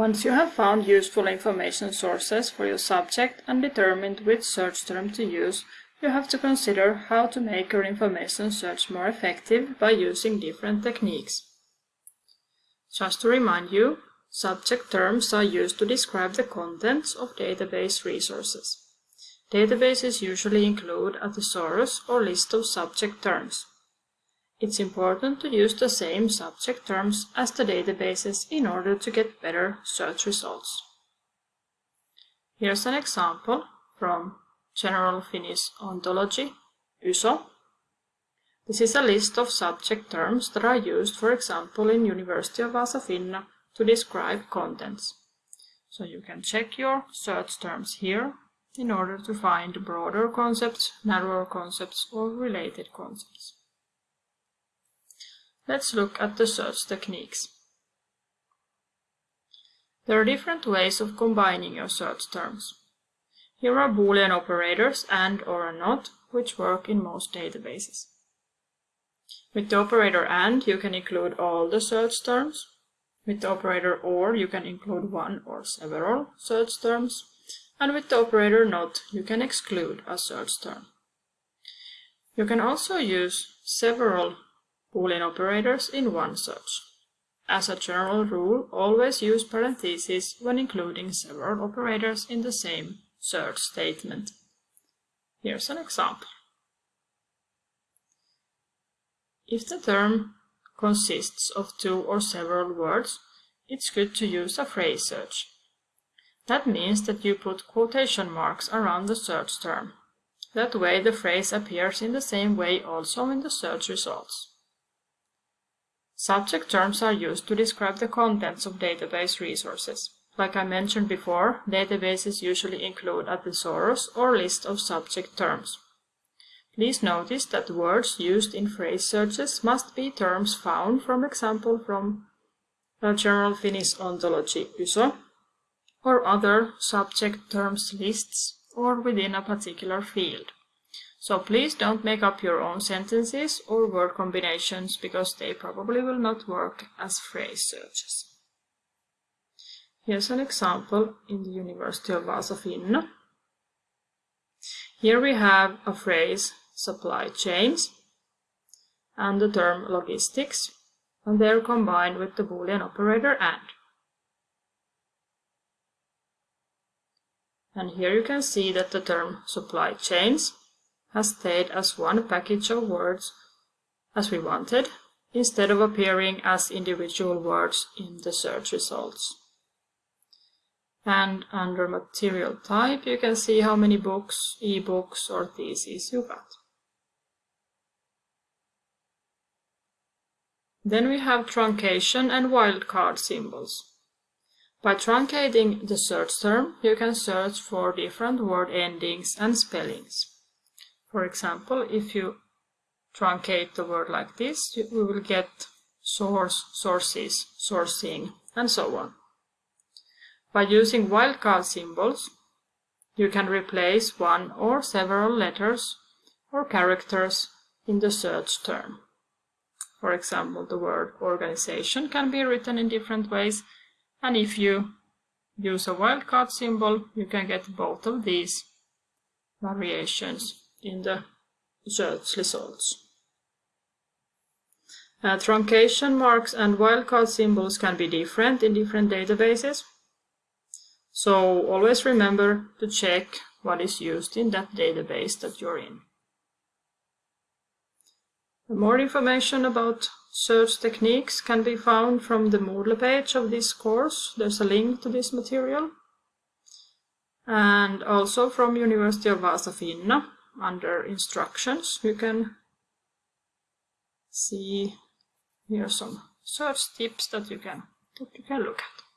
Once you have found useful information sources for your subject and determined which search term to use, you have to consider how to make your information search more effective by using different techniques. Just to remind you, subject terms are used to describe the contents of database resources. Databases usually include a thesaurus or list of subject terms. It's important to use the same subject terms as the databases in order to get better search results. Here's an example from General Finnish Ontology, YSO. This is a list of subject terms that are used, for example, in University of Vaasa Finna to describe contents. So you can check your search terms here in order to find broader concepts, narrower concepts, or related concepts. Let's look at the search techniques. There are different ways of combining your search terms. Here are Boolean operators and or not, which work in most databases. With the operator AND, you can include all the search terms. With the operator OR, you can include one or several search terms. And with the operator NOT, you can exclude a search term. You can also use several Boolean operators in one search. As a general rule, always use parentheses when including several operators in the same search statement. Here's an example. If the term consists of two or several words, it's good to use a phrase search. That means that you put quotation marks around the search term. That way the phrase appears in the same way also in the search results. Subject terms are used to describe the contents of database resources. Like I mentioned before, databases usually include a thesaurus or list of subject terms. Please notice that words used in phrase searches must be terms found, for example, from a General Finnish Ontology YSO, or other subject terms lists, or within a particular field. So please don't make up your own sentences or word combinations because they probably will not work as phrase searches. Here's an example in the University of Vaasa Finna. Here we have a phrase supply chains and the term logistics and they're combined with the boolean operator AND. And here you can see that the term supply chains has stayed as one package of words as we wanted, instead of appearing as individual words in the search results. And under material type, you can see how many books, e-books or theses you got. Then we have truncation and wildcard symbols. By truncating the search term, you can search for different word endings and spellings. For example, if you truncate the word like this, we will get source, sources, sourcing, and so on. By using wildcard symbols, you can replace one or several letters or characters in the search term. For example, the word organization can be written in different ways, and if you use a wildcard symbol, you can get both of these variations in the search results. Uh, truncation marks and wildcard symbols can be different in different databases. So always remember to check what is used in that database that you're in. More information about search techniques can be found from the Moodle page of this course. There's a link to this material. And also from University of Vaasa Finna under instructions you can see here some search tips that you can that you can look at.